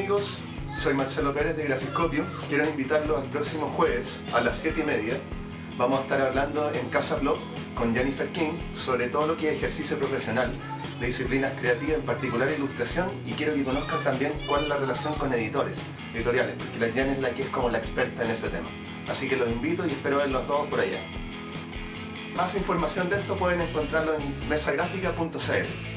Amigos, soy Marcelo Pérez de Grafiscopio. Quiero invitarlos al próximo jueves a las 7 y media. Vamos a estar hablando en Casa Blog con Jennifer King sobre todo lo que es ejercicio profesional de disciplinas creativas, en particular ilustración, y quiero que conozcan también cuál es la relación con editores, editoriales, porque la Jen es la que es como la experta en ese tema. Así que los invito y espero verlos todos por allá. Más información de esto pueden encontrarlo en mesagráfica.cl.